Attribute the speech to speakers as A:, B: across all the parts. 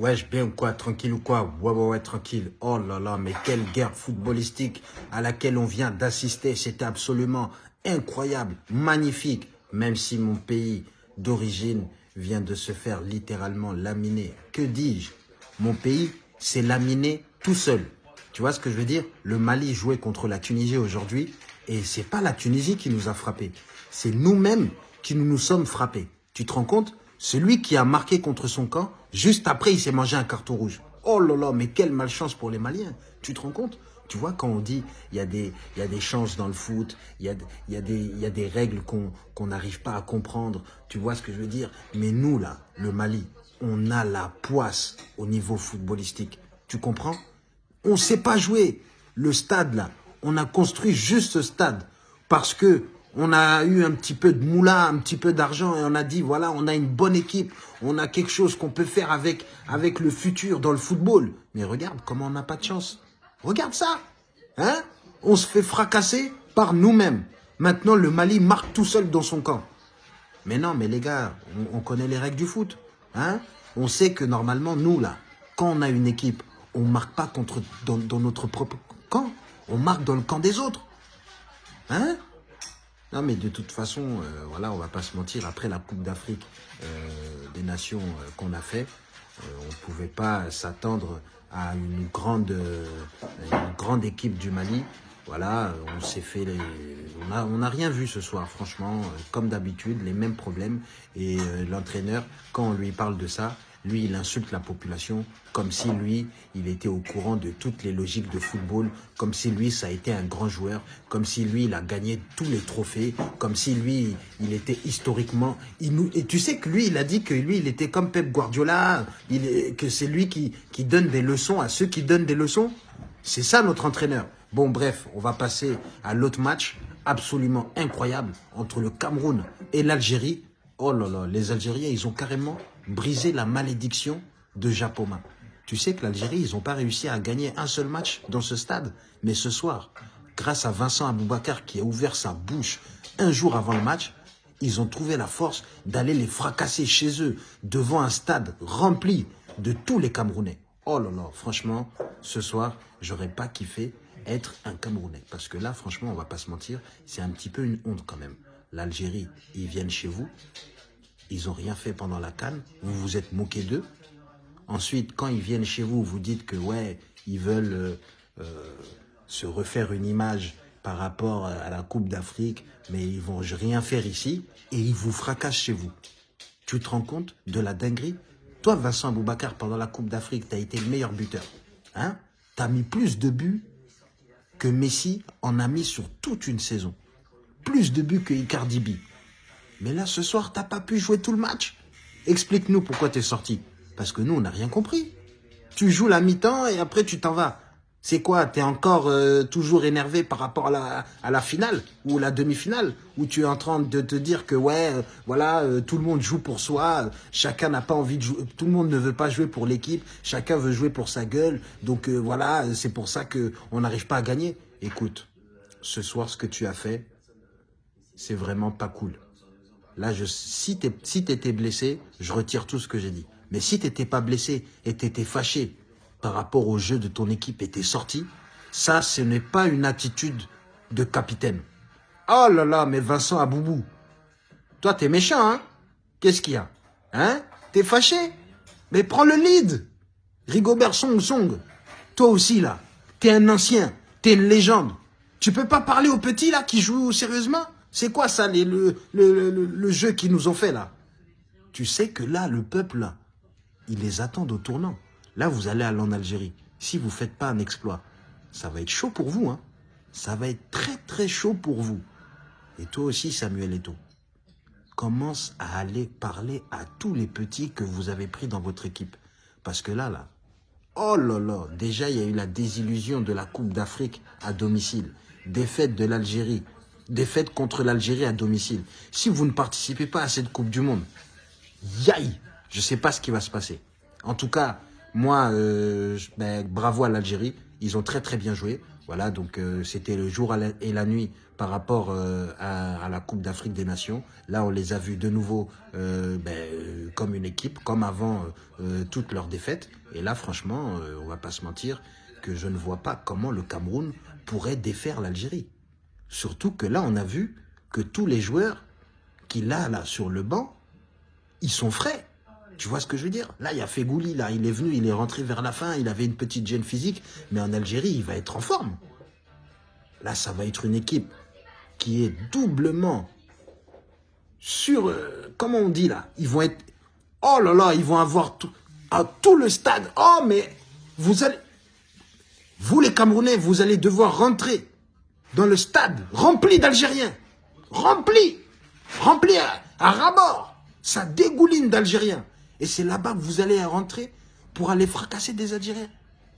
A: Wesh, bien ou quoi Tranquille ou quoi? Ouais, ouais, ouais, tranquille. Oh là là, mais quelle guerre footballistique à laquelle on vient d'assister. C'était absolument incroyable, magnifique. Même si mon pays d'origine vient de se faire littéralement laminer. Que dis-je? Mon pays s'est laminé tout seul. Tu vois ce que je veux dire? Le Mali jouait contre la Tunisie aujourd'hui et c'est pas la Tunisie qui nous a frappés. C'est nous-mêmes qui nous nous sommes frappés. Tu te rends compte? Celui qui a marqué contre son camp, juste après, il s'est mangé un carton rouge. Oh là là, mais quelle malchance pour les Maliens. Tu te rends compte? Tu vois, quand on dit il y, a des, y a des chances dans le foot, il y a, y a, y a des règles qu'on qu'on n'arrive pas à comprendre, tu vois ce que je veux dire? Mais nous, là, le Mali, on a la poisse au niveau footballistique. Tu comprends? On ne sait pas jouer. Le stade, là, on a construit juste ce stade parce que on a eu un petit peu de moulin, un petit peu d'argent et on a dit, voilà, on a une bonne équipe, on a quelque chose qu'on peut faire avec, avec le futur dans le football. Mais regarde comment on n'a pas de chance. Regarde ça. Hein? On se fait fracasser par nous-mêmes. Maintenant, le Mali marque tout seul dans son camp. Mais non, mais les gars, on, on connaît les règles du foot. Hein? On sait que normalement, nous, là, quand on a une équipe, on marque pas contre, dans, dans notre propre camp. On marque dans le camp des autres. Hein? Non, mais de toute façon, euh, voilà, on va pas se mentir. Après la Coupe d'Afrique euh, des Nations euh, qu'on a fait, euh, on pouvait pas s'attendre à une grande, une grande équipe du Mali. Voilà, on s'est fait les... On a, on a rien vu ce soir, franchement. Comme d'habitude, les mêmes problèmes. Et l'entraîneur, quand on lui parle de ça, lui, il insulte la population comme si lui, il était au courant de toutes les logiques de football, comme si lui, ça a été un grand joueur, comme si lui, il a gagné tous les trophées, comme si lui, il était historiquement... Et tu sais que lui, il a dit que lui, il était comme Pep Guardiola, que c'est lui qui, qui donne des leçons à ceux qui donnent des leçons. C'est ça notre entraîneur. Bon, bref, on va passer à l'autre match absolument incroyable entre le Cameroun et l'Algérie. Oh là là, les Algériens, ils ont carrément brisé la malédiction de Japoma. Tu sais que l'Algérie, ils n'ont pas réussi à gagner un seul match dans ce stade. Mais ce soir, grâce à Vincent Aboubakar qui a ouvert sa bouche un jour avant le match, ils ont trouvé la force d'aller les fracasser chez eux devant un stade rempli de tous les Camerounais. Oh là là, franchement, ce soir, j'aurais pas kiffé être un Camerounais. Parce que là, franchement, on va pas se mentir, c'est un petit peu une honte quand même. L'Algérie, ils viennent chez vous, ils ont rien fait pendant la canne, vous vous êtes moqué d'eux. Ensuite, quand ils viennent chez vous, vous dites que ouais, ils veulent euh, euh, se refaire une image par rapport à la Coupe d'Afrique, mais ils vont rien faire ici et ils vous fracassent chez vous. Tu te rends compte de la dinguerie? Toi, Vincent Aboubacar, pendant la Coupe d'Afrique, tu as été le meilleur buteur. Hein? Tu as mis plus de buts que Messi en a mis sur toute une saison. Plus de buts que Icardi B. Mais là, ce soir, t'as pas pu jouer tout le match. Explique-nous pourquoi t'es sorti. Parce que nous, on n'a rien compris. Tu joues la mi-temps et après tu t'en vas. C'est quoi T'es encore euh, toujours énervé par rapport à la, finale ou la demi-finale Où tu es en train de te dire que ouais, euh, voilà, euh, tout le monde joue pour soi, chacun n'a pas envie de jouer, tout le monde ne veut pas jouer pour l'équipe, chacun veut jouer pour sa gueule. Donc voilà, c'est pour ça que on n'arrive pas à gagner. Écoute, ce soir, ce que tu as fait, c'est vraiment pas cool. Là, si tu si blessé, je retire tout ce que j'ai dit. Mais si t'étais pas blessé et t'étais fâché par rapport au jeu de ton équipe et t'es sorti, ça, ce n'est pas une attitude de capitaine. Oh là là, mais Vincent Aboubou, toi, t'es méchant, hein? Qu'est-ce qu'il y a? Hein? T'es fâché? Mais prends le lead. Rigobert Song Song, toi aussi, là, t'es un ancien, t'es une légende. Tu peux pas parler aux petits, là, qui jouent sérieusement? C'est quoi, ça, les, le, jeu qu'ils nous ont fait, là Tu sais que là, le peuple, ils les attendent au tournant. Là, vous allez aller en Algérie. Si vous faites pas un exploit, ça va être chaud pour vous. Hein. Ça va être très très chaud pour vous. Et toi aussi, Samuel Eto'o, commence à aller parler à tous les petits que vous avez pris dans votre équipe. Parce que là, là, oh là là, déjà il y a eu la désillusion de la Coupe d'Afrique à domicile, défaite de l'Algérie, défaite contre l'Algérie à domicile. Si vous ne participez pas à cette Coupe du Monde, yaï, je ne sais pas ce qui va se passer. En tout cas, moi, euh, ben, bravo à l'Algérie. Ils ont très très bien joué. Voilà, donc euh, c'était le jour et la nuit par rapport euh, à, la Coupe d'Afrique des Nations. Là, on les a vus de nouveau euh, ben, comme une équipe, comme avant toutes leurs défaites. Et là, franchement, on va pas se mentir que je ne vois pas comment le Cameroun pourrait défaire l'Algérie. Surtout que là, on a vu que tous les joueurs qu'il a là sur le banc, ils sont frais. Tu vois ce que je veux dire? Là, il y a Fegouli, là, il est venu, il est rentré vers la fin, il avait une petite gêne physique, mais en Algérie, il va être en forme. Là, ça va être une équipe qui est doublement sur... Euh, comment on dit là? Ils vont être... Oh là là, ils vont avoir tout, à tout le stade. Oh, mais vous allez... Vous, les Camerounais, vous allez devoir rentrer dans le stade rempli d'Algériens. Rempli. Rempli à, rabord. Ça dégouline d'Algériens. Et c'est là-bas que vous allez rentrer pour aller fracasser des Algériens.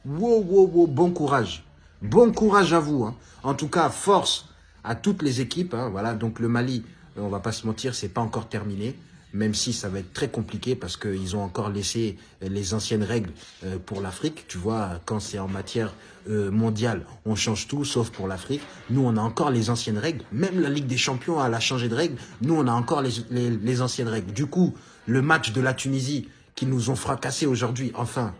A: Wow, wow, wow, bon courage. Bon courage à vous. Hein. En tout cas, force à toutes les équipes. Hein. Voilà, donc le Mali, on va pas se mentir, c'est pas encore terminé. Même si ça va être très compliqué parce qu'ils ont encore laissé les anciennes règles euh, pour l'Afrique. Tu vois, quand c'est en matière euh, mondiale, on change tout sauf pour l'Afrique. Nous, on a encore les anciennes règles. Même la Ligue des Champions, elle a changé de règles. Nous, on a encore les, les anciennes règles. Du coup, le match de la Tunisie qui nous ont fracassés aujourd'hui, enfin,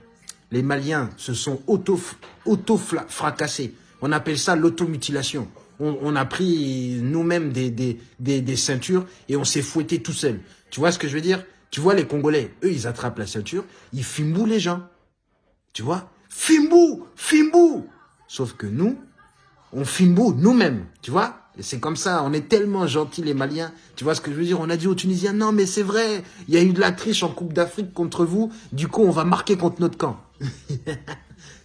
A: les Maliens se sont auto-fracassés. on appelle ça l'automutilation. On, a pris nous-mêmes des, des, des, ceintures et on s'est fouetté tout seul. Tu vois ce que je veux dire? Tu vois les Congolais, eux, ils attrapent la ceinture, ils fimbou les gens. Tu vois? Fimbou Fimbou Sauf que nous, on fimbou nous-mêmes, tu vois? C'est comme ça, on est tellement gentils les Maliens. Tu vois ce que je veux dire? On a dit aux Tunisiens, non mais c'est vrai, il y a eu de la triche en Coupe d'Afrique contre vous, du coup on va marquer contre notre camp.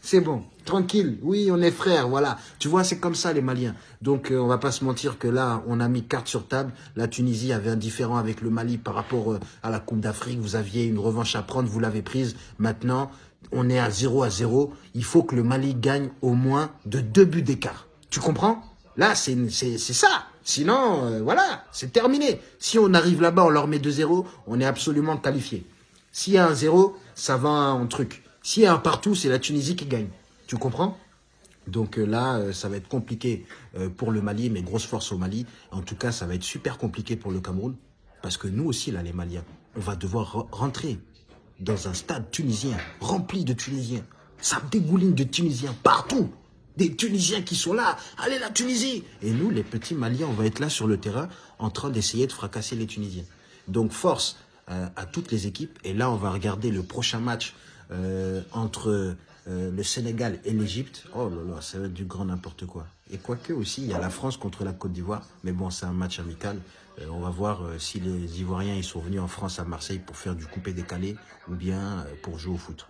A: c'est bon, tranquille, oui on est frères, voilà. Tu vois, c'est comme ça les Maliens. Donc euh, on va pas se mentir que là, on a mis carte sur table. La Tunisie avait un différent avec le Mali par rapport euh, à la Coupe d'Afrique. Vous aviez une revanche à prendre, vous l'avez prise. Maintenant, on est à 0 à 0. Il faut que le Mali gagne au moins de deux buts d'écart. Tu comprends? Là, c'est ça. Sinon, euh, voilà, c'est terminé. Si on arrive là-bas, on leur met 2-0, on est absolument qualifié. S'il y a un 0, ça va en truc. S'il y a un partout, c'est la Tunisie qui gagne. Tu comprends? Donc euh, là, euh, ça va être compliqué pour le Mali, mais grosse force au Mali. En tout cas, ça va être super compliqué pour le Cameroun. Parce que nous aussi, là, les Maliens, on va devoir rentrer dans un stade tunisien, rempli de Tunisiens. Ça dégouline de Tunisiens partout des Tunisiens qui sont là. Allez la Tunisie Et nous, les petits Maliens, on va être là sur le terrain en train d'essayer de fracasser les Tunisiens. Donc force euh, à toutes les équipes. Et là, on va regarder le prochain match euh, entre euh, le Sénégal et l'Égypte. Oh là là, ça va être du grand n'importe quoi. Et quoique aussi, il y a la France contre la Côte d'Ivoire. Mais bon, c'est un match amical. on va voir si les Ivoiriens ils sont venus en France à Marseille pour faire du coupé décalé ou bien pour jouer au foot.